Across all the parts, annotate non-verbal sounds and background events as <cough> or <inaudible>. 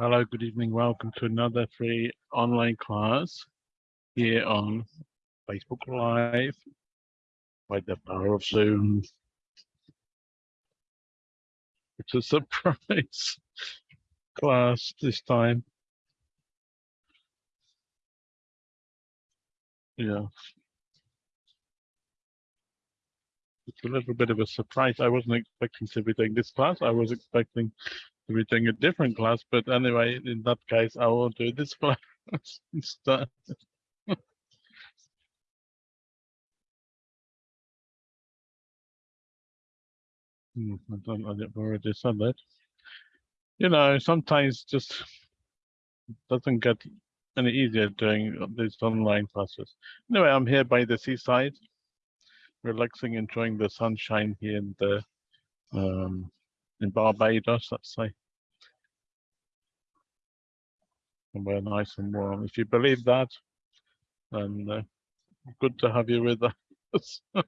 Hello, good evening. Welcome to another free online class here on Facebook Live by the power of Zoom. It's a surprise <laughs> class this time. Yeah. It's a little bit of a surprise. I wasn't expecting to be doing this class. I was expecting doing a different class, but anyway, in that case, I will do this class <laughs> instead. Hmm, I don't, I've already said that. You know, sometimes just doesn't get any easier doing these online classes. Anyway, I'm here by the seaside, relaxing, enjoying the sunshine here in the um, in Barbados, let's say. Somewhere nice and warm. If you believe that, then uh, good to have you with us. <laughs>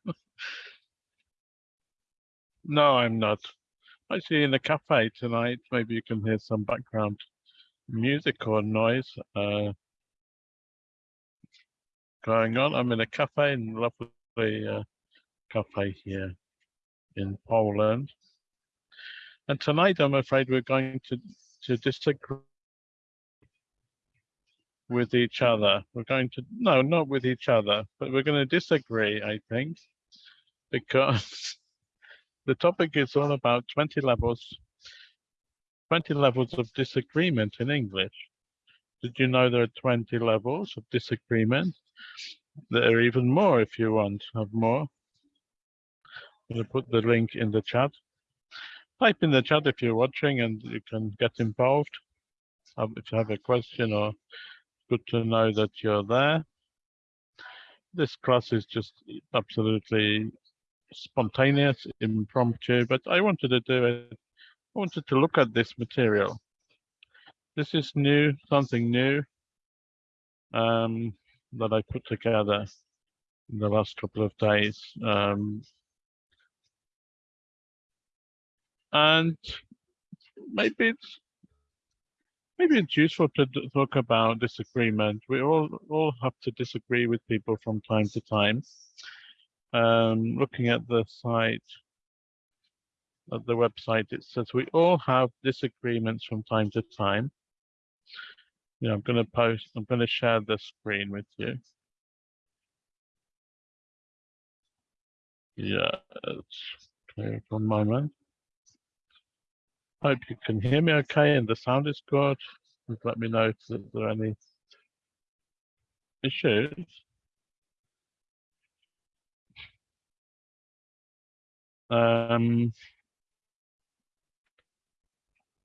no, I'm not. Actually, in a cafe tonight, maybe you can hear some background music or noise uh, going on. I'm in a cafe, in a lovely uh, cafe here in Poland. And tonight, I'm afraid we're going to, to disagree with each other. We're going to, no, not with each other, but we're going to disagree, I think, because <laughs> the topic is all about 20 levels, 20 levels of disagreement in English. Did you know there are 20 levels of disagreement? There are even more if you want to have more. I'm going to put the link in the chat type in the chat if you're watching and you can get involved. Um, if you have a question or good to know that you're there. This class is just absolutely spontaneous, impromptu, but I wanted to do it. I wanted to look at this material. This is new, something new um, that I put together in the last couple of days. Um, and maybe it's maybe it's useful to talk about disagreement. We all all have to disagree with people from time to time. Um, looking at the site, at the website, it says we all have disagreements from time to time. Yeah, I'm going to post. I'm going to share the screen with you. Yeah, my mind. Hope you can hear me okay and the sound is good. Just let me know if there are any issues. Um,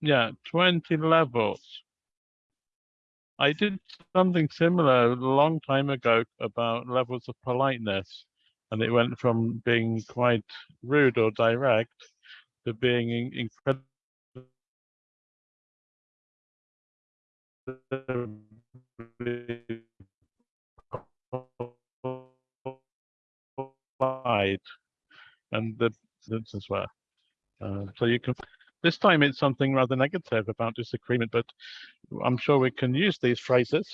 yeah, 20 levels. I did something similar a long time ago about levels of politeness, and it went from being quite rude or direct to being incredibly wide and the as well. Uh, so you can this time it's something rather negative about disagreement, but I'm sure we can use these phrases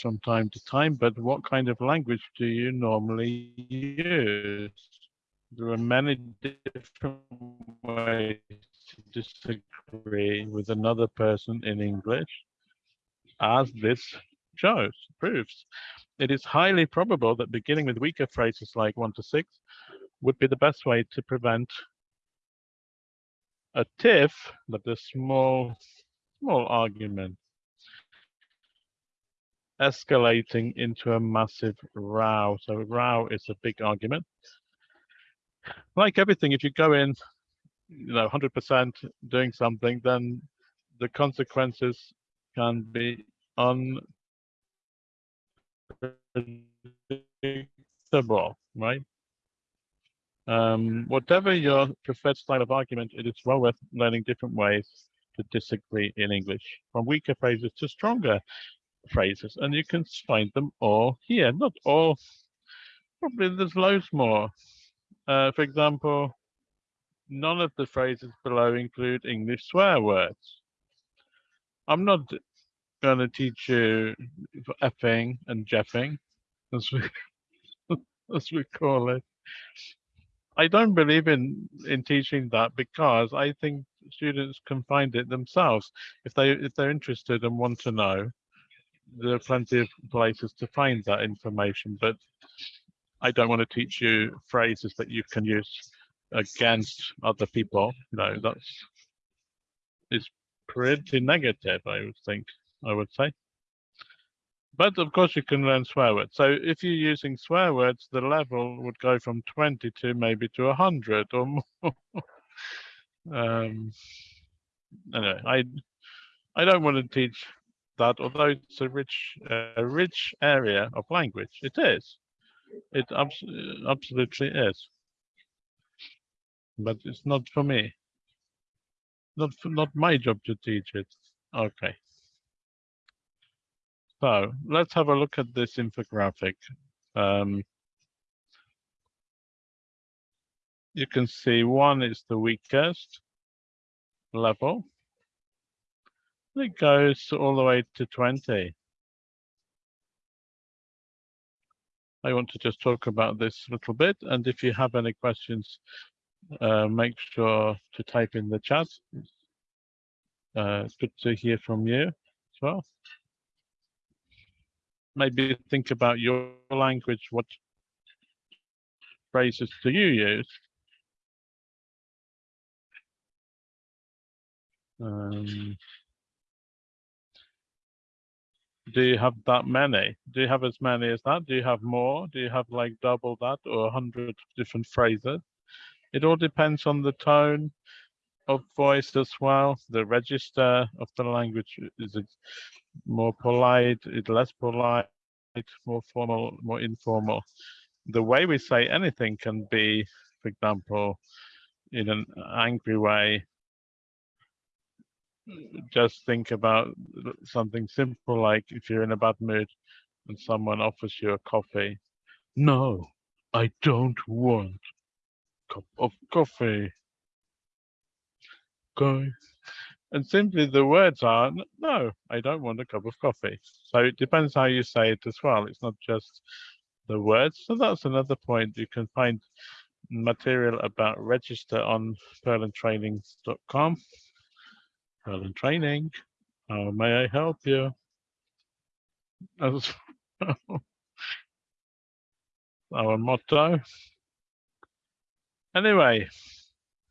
from time to time, but what kind of language do you normally use? There are many different ways to disagree with another person in English, as this shows, proves. It is highly probable that beginning with weaker phrases like one to six would be the best way to prevent a tiff, but a small, small argument escalating into a massive row. So row is a big argument. Like everything, if you go in you know 100% doing something then the consequences can be unpredictable right? Um, whatever your preferred style of argument it is well worth learning different ways to disagree in english from weaker phrases to stronger phrases and you can find them all here. Not all probably there's loads more uh, for example none of the phrases below include English swear words. I'm not going to teach you effing and jeffing, as we, <laughs> as we call it. I don't believe in in teaching that because I think students can find it themselves if they if they're interested and want to know. There are plenty of places to find that information, but I don't want to teach you phrases that you can use against other people. Know, that's is pretty negative, I would think, I would say. But of course you can learn swear words. So if you're using swear words, the level would go from 20 to maybe to 100 or more. <laughs> um, anyway, I I don't want to teach that, although it's a rich a rich area of language. It is. It abs absolutely is. But it's not for me. Not for, not my job to teach it. Okay. So let's have a look at this infographic. Um, you can see one is the weakest level. It goes all the way to 20. I want to just talk about this a little bit. And if you have any questions, uh, make sure to type in the chat. Uh, it's good to hear from you as well maybe think about your language. What phrases do you use? Um, do you have that many? Do you have as many as that? Do you have more? Do you have like double that or a hundred different phrases? It all depends on the tone of voice as well. The register of the language is it more polite, it less polite, more formal, more informal. The way we say anything can be, for example, in an angry way. Just think about something simple like if you're in a bad mood and someone offers you a coffee. No, I don't want a cup of coffee. Okay. And simply the words are, no, I don't want a cup of coffee. So it depends how you say it as well. It's not just the words. So that's another point. You can find material about register on perlentrainings.com. Perlen Training, how may I help you? As <laughs> our motto. Anyway,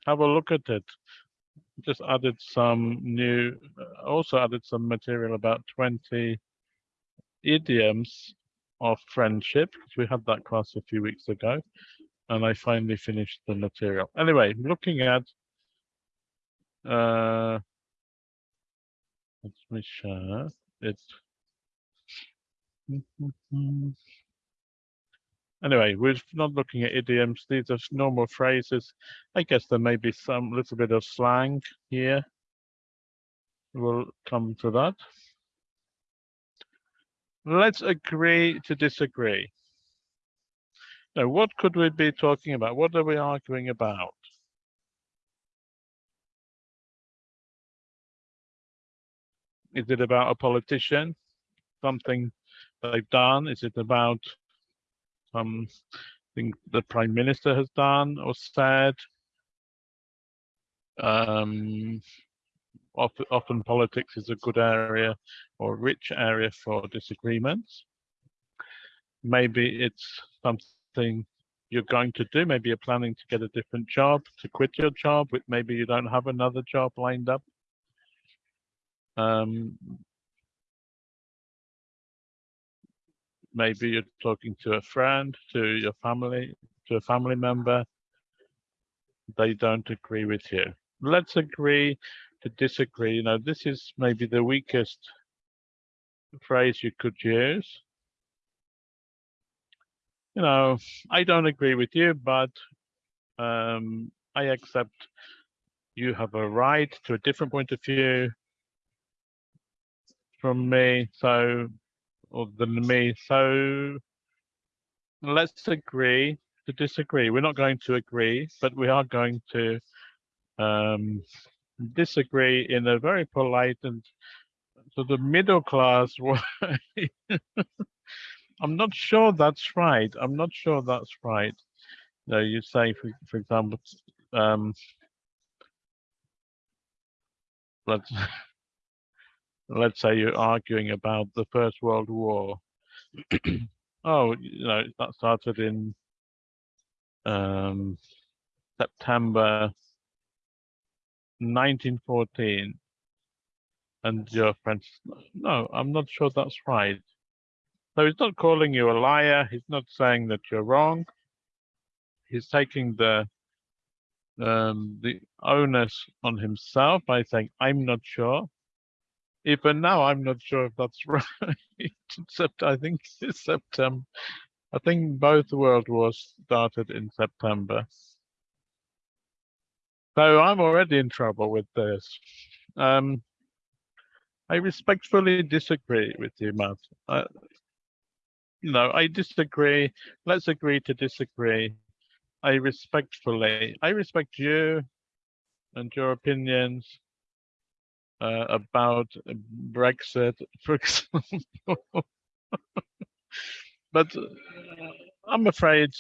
have a look at it just added some new, also added some material about 20 idioms of friendship, because we had that class a few weeks ago, and I finally finished the material. Anyway, looking at, uh, let me share it. Anyway, we're not looking at idioms. These are normal phrases. I guess there may be some little bit of slang here. We'll come to that. Let's agree to disagree. Now, what could we be talking about? What are we arguing about? Is it about a politician? Something they've done? Is it about um, think the Prime Minister has done or said. Um, often, often politics is a good area or rich area for disagreements. Maybe it's something you're going to do. Maybe you're planning to get a different job, to quit your job. Maybe you don't have another job lined up. Um, maybe you're talking to a friend, to your family, to a family member. They don't agree with you. Let's agree to disagree. You know, this is maybe the weakest phrase you could use. You know, I don't agree with you, but um, I accept you have a right to a different point of view from me. So or than me. So let's agree to disagree. We're not going to agree, but we are going to um, disagree in a very polite and sort of middle class <laughs> way. I'm not sure that's right. I'm not sure that's right. No, you say, for, for example, um, let's <laughs> let's say you're arguing about the First World War. <clears throat> oh, you know, that started in um, September 1914. And your friend, no, I'm not sure that's right. So he's not calling you a liar. He's not saying that you're wrong. He's taking the um, the onus on himself by saying, I'm not sure. Even now, I'm not sure if that's <laughs> right. Except I think <laughs> September. I think both world wars started in September. So I'm already in trouble with this. Um, I respectfully disagree with you, Matt. Uh, I disagree. Let's agree to disagree. I respectfully, I respect you and your opinions uh, about Brexit, <laughs> for example. but uh, I'm afraid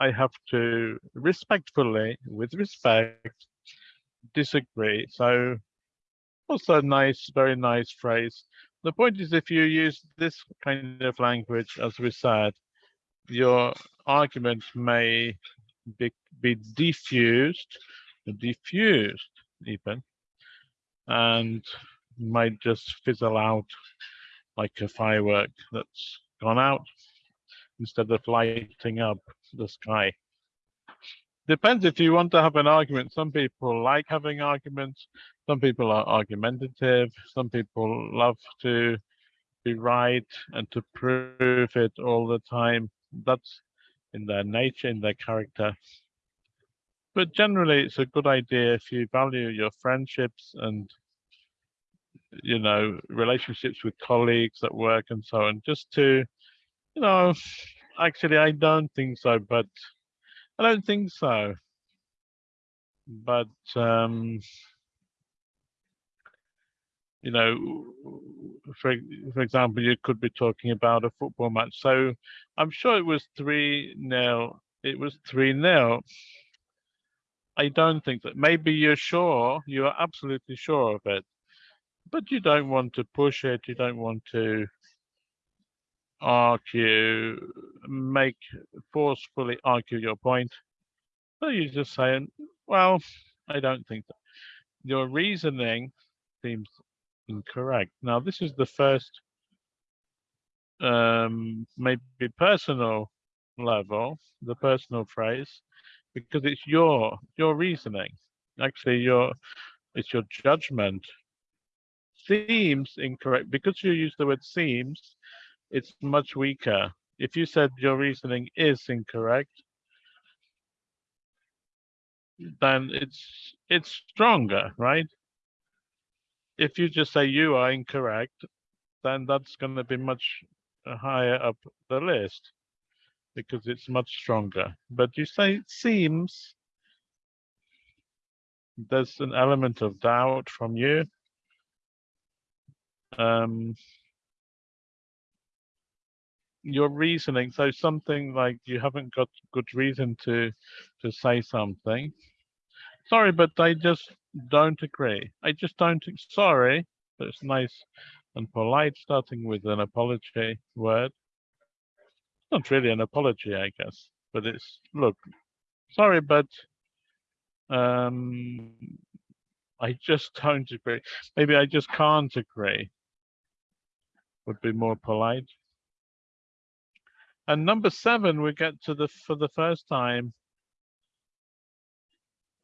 I have to respectfully, with respect, disagree. So also nice, very nice phrase. The point is if you use this kind of language, as we said, your argument may be, be diffused, diffused even, and might just fizzle out like a firework that's gone out instead of lighting up the sky depends if you want to have an argument. Some people like having arguments. Some people are argumentative. Some people love to be right and to prove it all the time. That's in their nature, in their character. But generally, it's a good idea if you value your friendships and you know relationships with colleagues at work and so on, just to you know, actually, I don't think so, but I don't think so. But um, you know, for for example, you could be talking about a football match. So I'm sure it was three nil. It was three nil. I don't think that. Maybe you're sure. You are absolutely sure of it, but you don't want to push it. You don't want to argue, make forcefully argue your point. So you're just saying, well, I don't think that. Your reasoning seems incorrect. Now, this is the first um, maybe personal level, the personal phrase, because it's your your reasoning. Actually, your it's your judgment seems incorrect because you use the word seems it's much weaker. If you said your reasoning is incorrect, then it's it's stronger, right? If you just say you are incorrect, then that's going to be much higher up the list because it's much stronger. But you say it seems there's an element of doubt from you. Um, your reasoning so something like you haven't got good reason to to say something sorry but i just don't agree i just don't sorry but it's nice and polite starting with an apology word not really an apology i guess but it's look sorry but um i just don't agree maybe i just can't agree would be more polite and number seven, we get to the, for the first time,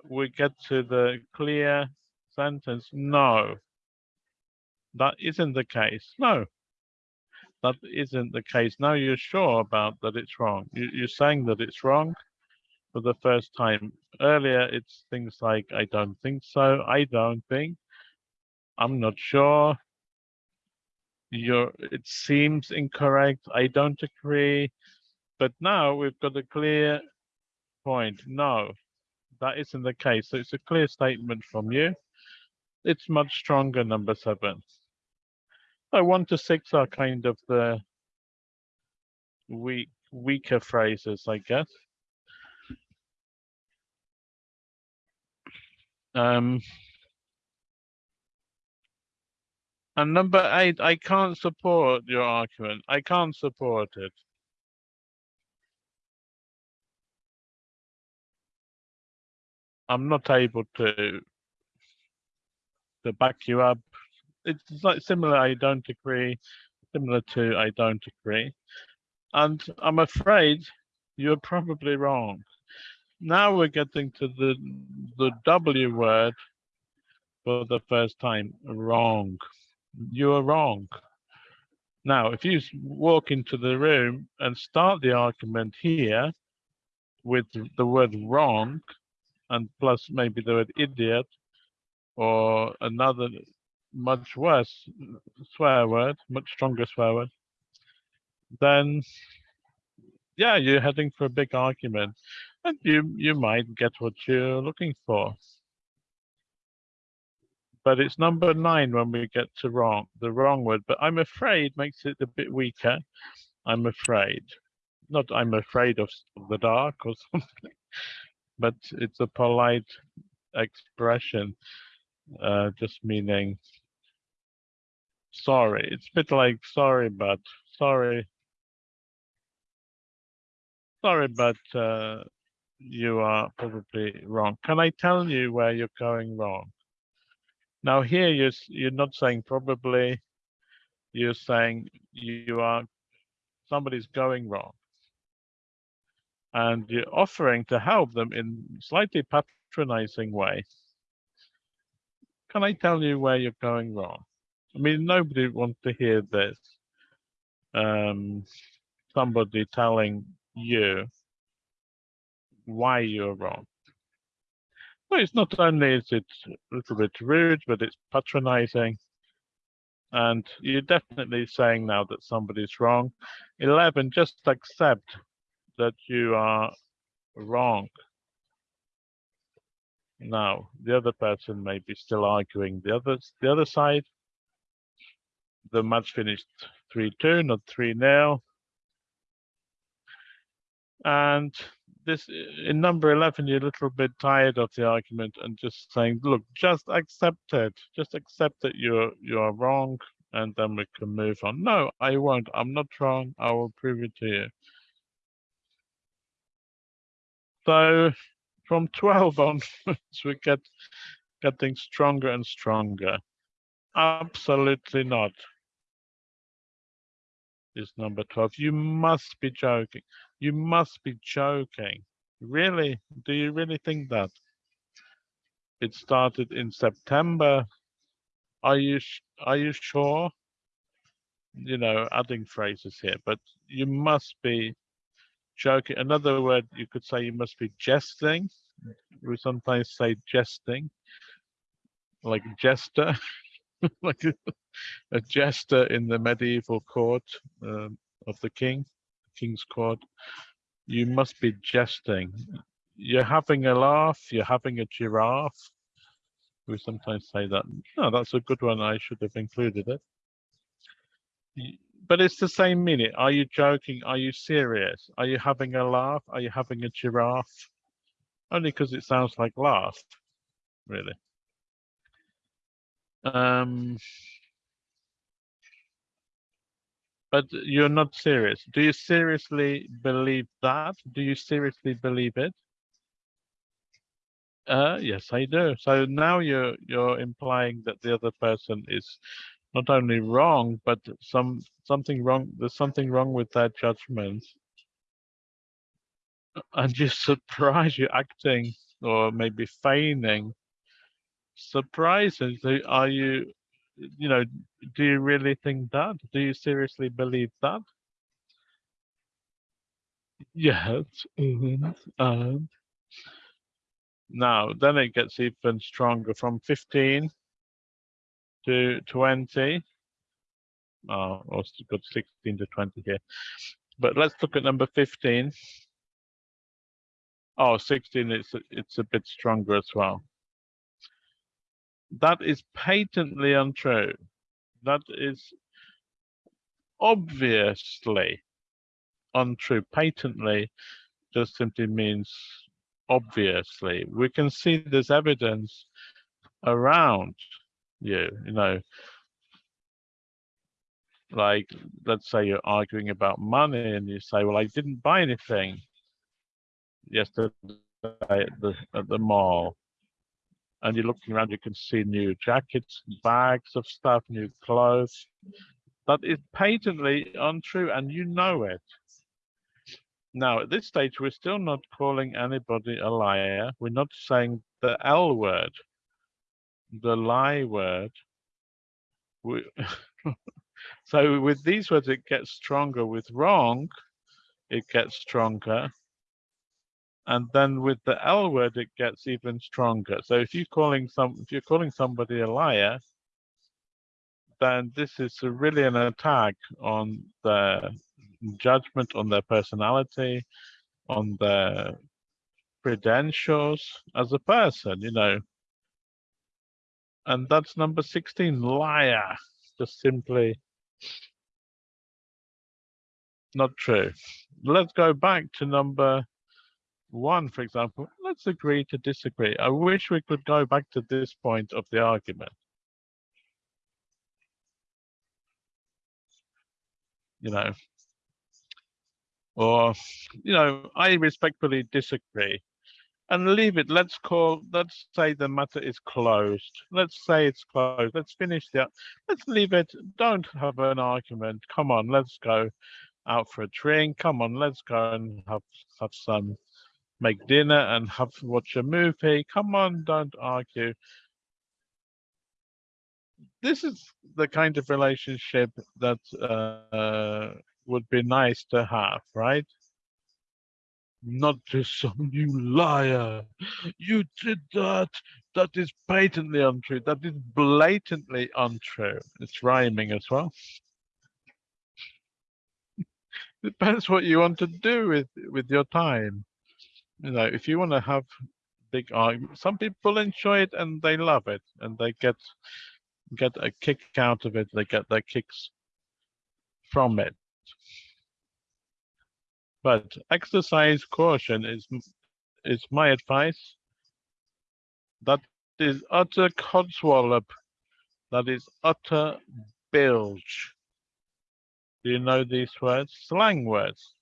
we get to the clear sentence, no. That isn't the case, no. That isn't the case. Now you're sure about that it's wrong. You, are saying that it's wrong for the first time. Earlier, it's things like, I don't think so, I don't think, I'm not sure, you're, it seems incorrect. I don't agree. But now we've got a clear point. No, that isn't the case. So it's a clear statement from you. It's much stronger, number seven. So one to six are kind of the weak, weaker phrases, I guess. Um, and number eight, I can't support your argument. I can't support it. I'm not able to to back you up. It's like similar, I don't agree, similar to I don't agree. And I'm afraid you're probably wrong. Now we're getting to the the W word for the first time, wrong. You are wrong. Now, if you walk into the room and start the argument here with the word wrong, and plus maybe the word idiot, or another much worse swear word, much stronger swear word, then yeah, you're heading for a big argument and you, you might get what you're looking for. But it's number nine when we get to wrong, the wrong word, but I'm afraid makes it a bit weaker. I'm afraid. Not I'm afraid of the dark or <laughs> something, but it's a polite expression, uh, just meaning sorry. It's a bit like sorry, but sorry. Sorry, but uh, you are probably wrong. Can I tell you where you're going wrong? Now here you're, you're not saying probably, you're saying you are, somebody's going wrong. And you're offering to help them in slightly patronizing way. Can I tell you where you're going wrong? I mean, nobody wants to hear this. Um, somebody telling you why you're wrong. Well, it's not only is it a little bit rude, but it's patronizing. And you're definitely saying now that somebody's wrong. 11, just accept that you are wrong. Now, the other person may be still arguing the other, the other side. The match finished 3-2, not 3-0. And this in number 11 you're a little bit tired of the argument and just saying look just accept it. Just accept that you're you're wrong and then we can move on. No i won't. I'm not wrong. I will prove it to you. So from 12 <laughs> onwards we get getting stronger and stronger. Absolutely not is number 12 you must be joking you must be joking. Really? Do you really think that? It started in September. Are you are you sure? You know, adding phrases here, but you must be joking. Another word you could say you must be jesting. We sometimes say jesting, like jester, <laughs> <laughs> like a jester in the medieval court um, of the king king's court, you must be jesting. You're having a laugh, you're having a giraffe. We sometimes say that. No, that's a good one. I should have included it. But it's the same meaning. Are you joking? Are you serious? Are you having a laugh? Are you having a giraffe? Only because it sounds like laugh, really. Um, But you're not serious. Do you seriously believe that? Do you seriously believe it? Uh, yes, I do. So now you're you're implying that the other person is not only wrong, but some something wrong. There's something wrong with their judgment, and you're <laughs> surprised you're acting or maybe feigning. Surprising. Are you you know, do you really think that? Do you seriously believe that? Yes. And, -hmm. now, then it gets even stronger from 15 to 20. Oh, also got 16 to 20 here. But let's look at number 15. Oh, 16, it's, it's a bit stronger as well. That is patently untrue. That is obviously untrue. Patently just simply means obviously. We can see there's evidence around you, you know. Like, let's say you're arguing about money and you say, well, I didn't buy anything yesterday at the, at the mall. And you're looking around, you can see new jackets, bags of stuff, new clothes. That is patently untrue and you know it. Now, at this stage, we're still not calling anybody a liar. We're not saying the L word, the lie word. We, <laughs> so with these words, it gets stronger. With wrong, it gets stronger. And then with the L word, it gets even stronger. So if you're calling some, if you're calling somebody a liar, then this is really an attack on their judgment, on their personality, on their credentials as a person, you know. And that's number 16, liar. Just simply not true. Let's go back to number one, for example. Let's agree to disagree. I wish we could go back to this point of the argument. You know, or, you know, I respectfully disagree and leave it. Let's call, let's say the matter is closed. Let's say it's closed. Let's finish that. Let's leave it. Don't have an argument. Come on, let's go out for a drink. Come on, let's go and have, have some, make dinner and have watch a movie. Come on, don't argue. This is the kind of relationship that uh, would be nice to have, right? Not just <laughs> some you liar. You did that. That is patently untrue. That is blatantly untrue. It's rhyming as well. <laughs> Depends what you want to do with with your time. You know, if you want to have big arguments, some people enjoy it and they love it and they get get a kick out of it. They get their kicks from it. But exercise caution is is my advice. That is utter codswallop. That is utter bilge. Do you know these words? Slang words.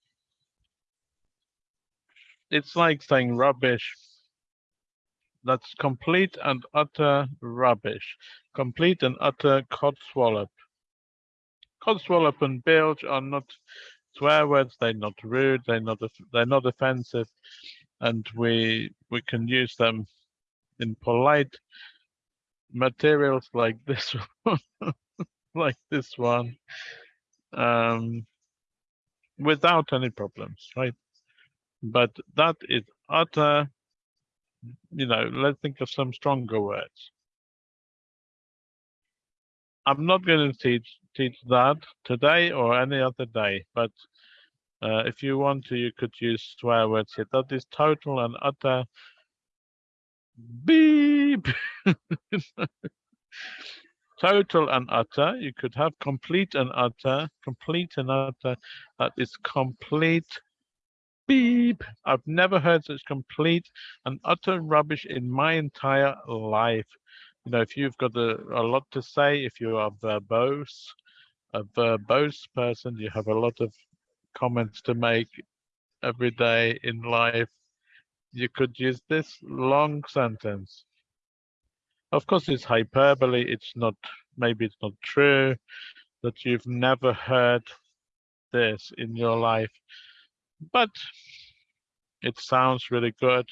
It's like saying rubbish. That's complete and utter rubbish. Complete and utter codswallop. Codswallop and bilge are not swear words. They're not rude. They're not. They're not offensive, and we we can use them in polite materials like this one, <laughs> like this one, um, without any problems, right? But that is utter. You know, let's think of some stronger words. I'm not going to teach teach that today or any other day, but uh, if you want to, you could use swear words here. That is total and utter beep. <laughs> total and utter. You could have complete and utter. Complete and utter. That is complete beep. I've never heard such complete and utter rubbish in my entire life. You know, if you've got a, a lot to say, if you are verbose, a verbose person, you have a lot of comments to make every day in life, you could use this long sentence. Of course, it's hyperbole. It's not, maybe it's not true that you've never heard this in your life, but it sounds really good.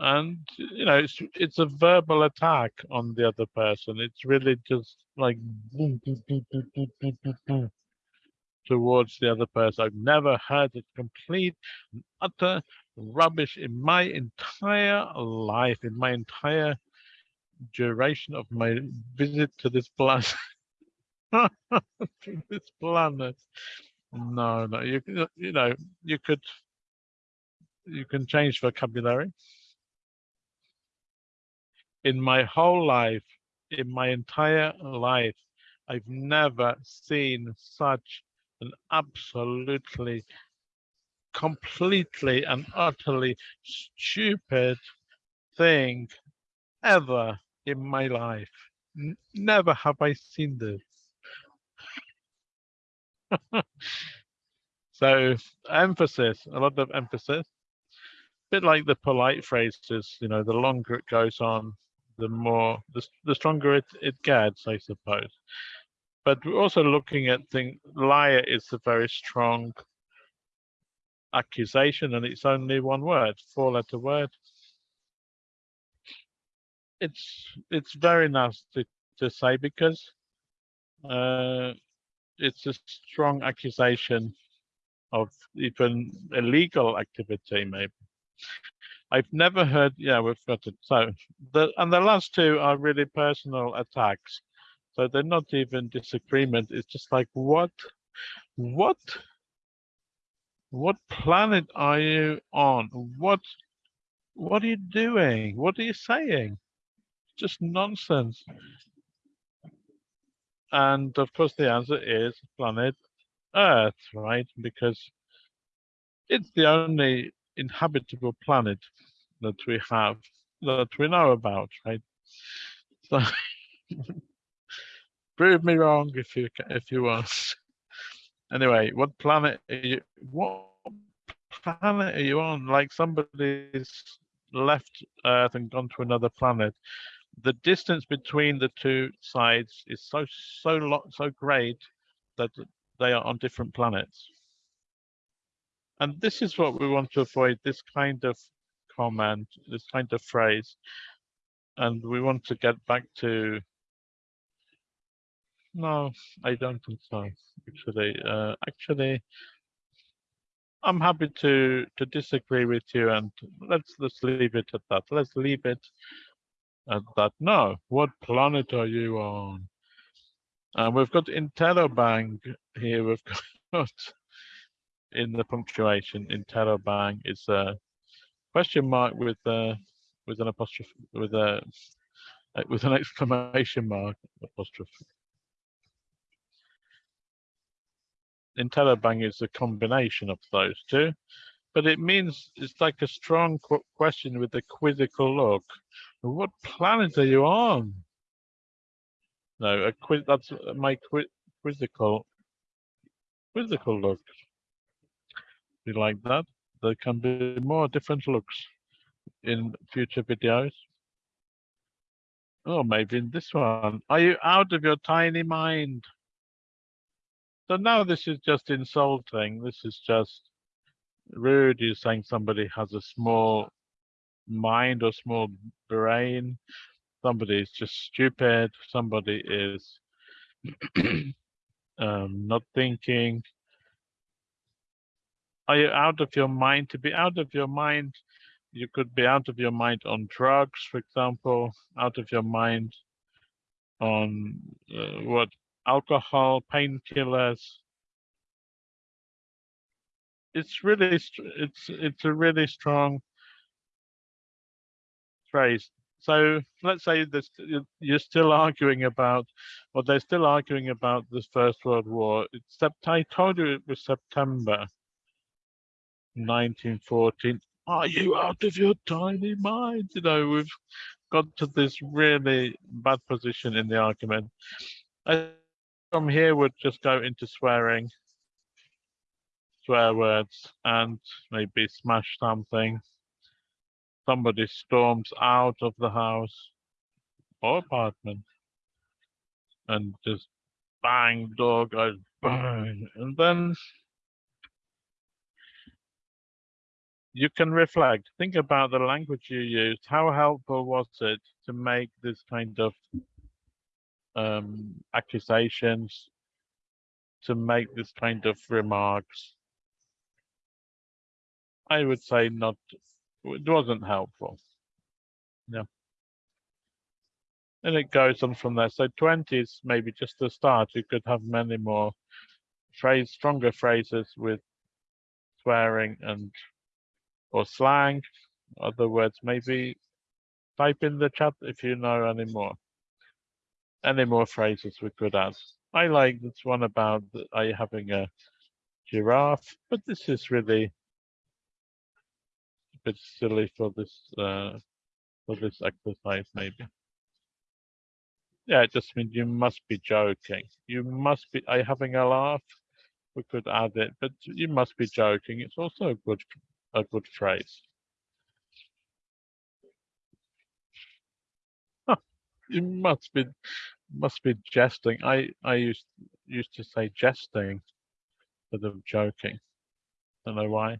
And, you know, it's, it's a verbal attack on the other person. It's really just like boom, boom, boom, boom, boom, boom, boom, boom towards the other person. I've never heard it complete and utter rubbish in my entire life, in my entire duration of my visit to this planet. <laughs> to this planet. No, no, you you know, you could you can change vocabulary. In my whole life, in my entire life, I've never seen such an absolutely, completely and utterly stupid thing ever in my life. N never have I seen this. <laughs> so emphasis, a lot of emphasis. A Bit like the polite phrases, you know, the longer it goes on, the more, the, the stronger it, it gets, I suppose. But we're also looking at things, liar is a very strong accusation and it's only one word, four letter word. It's it's very nasty to say because uh, it's a strong accusation of even illegal activity, maybe. I've never heard, yeah, we've got it. So, the and the last two are really personal attacks. So they're not even disagreement. It's just like, what, what, what planet are you on? What, what are you doing? What are you saying? Just nonsense. And of course, the answer is planet Earth, right? Because it's the only inhabitable planet that we have that we know about, right? So <laughs> prove me wrong if you if you want. Anyway, what planet are you? What planet are you on? Like somebody's left Earth and gone to another planet the distance between the two sides is so so lot so great that they are on different planets. And this is what we want to avoid, this kind of comment, this kind of phrase. And we want to get back to, no, I don't think so, actually. Uh, actually, I'm happy to to disagree with you and let's let's leave it at that. Let's leave it at that. No, what planet are you on? And we've got Interrobang here. We've <laughs> got in the punctuation Interrobang is a question mark with a with an apostrophe with a uh, with an <laughs> exclamation mark apostrophe. Interrobang is a combination of those two, but it means it's like a strong qu question with a quizzical look. What planet are you on? No, a quiz. That's my quiz, quizzical, quizzical look. You like that? There can be more different looks in future videos. Oh, maybe in this one. Are you out of your tiny mind? So now this is just insulting. This is just rude. You're saying somebody has a small mind or small brain. Somebody is just stupid. Somebody is <clears throat> um, not thinking. Are you out of your mind? To be out of your mind, you could be out of your mind on drugs, for example, out of your mind on uh, what alcohol, painkillers. It's really, it's it's a really strong phrase. So let's say this, you're still arguing about, or they're still arguing about the First World War. It's, I told you it was September 1914. Are you out of your tiny mind? You know, we've got to this really bad position in the argument. I, from here we'd just go into swearing, swear words, and maybe smash something somebody storms out of the house or apartment and just bang, door goes bang, and then you can reflect, think about the language you used. How helpful was it to make this kind of um, accusations, to make this kind of remarks? I would say not it wasn't helpful. Yeah. And it goes on from there. So 20 is maybe just the start. You could have many more phrase, stronger phrases with swearing and or slang, other words, maybe type in the chat if you know any more. Any more phrases we could add. I like this one about I having a giraffe, but this is really bit silly for this uh, for this exercise, maybe. Yeah, it just means you must be joking. You must be. Are you having a laugh? We could add it, but you must be joking. It's also a good a good phrase. You must be must be jesting. I I used used to say jesting instead of joking. I Don't know why.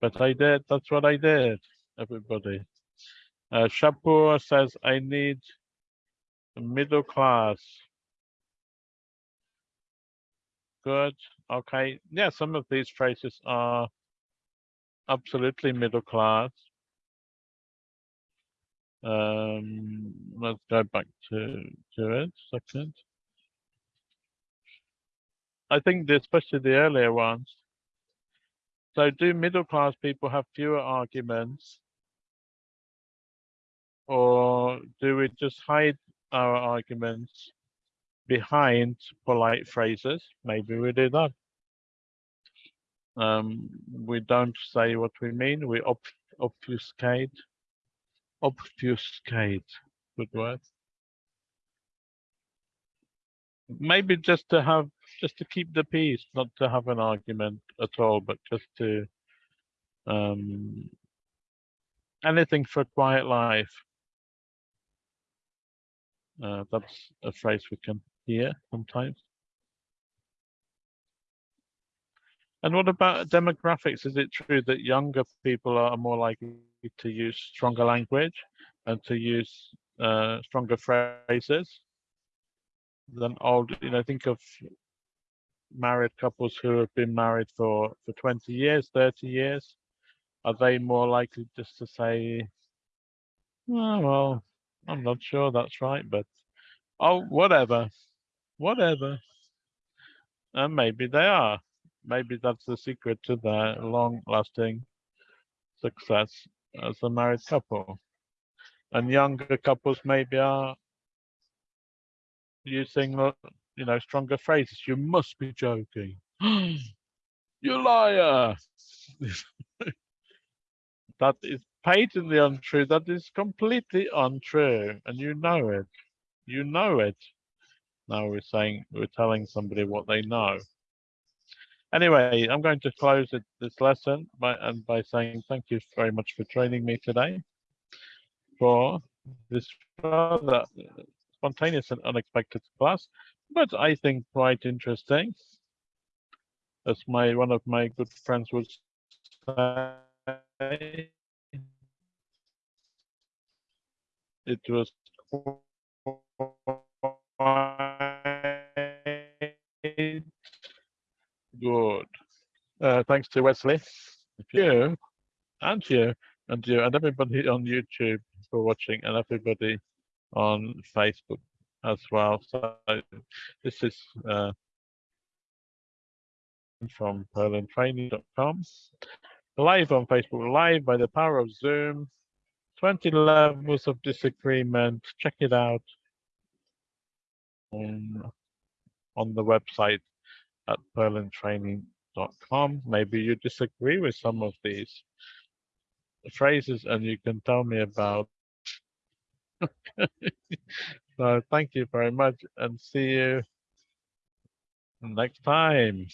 But I did. That's what I did. Everybody. Uh, Shapur says I need middle class. Good. Okay. Yeah, some of these phrases are absolutely middle class. Um, let's go back to to it. Second. I think especially the earlier ones. So do middle class people have fewer arguments? Or do we just hide our arguments behind polite phrases? Maybe we do that. Um, we don't say what we mean, we ob obfuscate. Obfuscate, good word. Maybe just to have, just to keep the peace, not to have an argument at all, but just to um, anything for a quiet life. Uh, that's a phrase we can hear sometimes. And what about demographics? Is it true that younger people are more likely to use stronger language and to use uh, stronger phrases than old? You know, think of married couples who have been married for for 20 years, 30 years. Are they more likely just to say, oh, well, I'm not sure that's right, but oh, whatever, whatever. And maybe they are. Maybe that's the secret to their long-lasting success as a married couple. And younger couples maybe are using, you know, stronger phrases. You must be joking. <gasps> you liar. <laughs> that is patently untrue. That is completely untrue. And you know it. You know it. Now we're saying, we're telling somebody what they know. Anyway, I'm going to close it, this lesson by, and by saying thank you very much for training me today for this rather spontaneous and unexpected class, but I think quite interesting. As my one of my good friends would say, it was quite good. Uh, thanks to Wesley, you, and you, and you, and everybody on YouTube for watching, and everybody on Facebook as well. So this is uh, from purlandtraining.com. Live on Facebook, live by the power of Zoom. 20 levels of disagreement. Check it out on, on the website at purlandtraining.com. Maybe you disagree with some of these phrases and you can tell me about. <laughs> <laughs> so thank you very much and see you next time.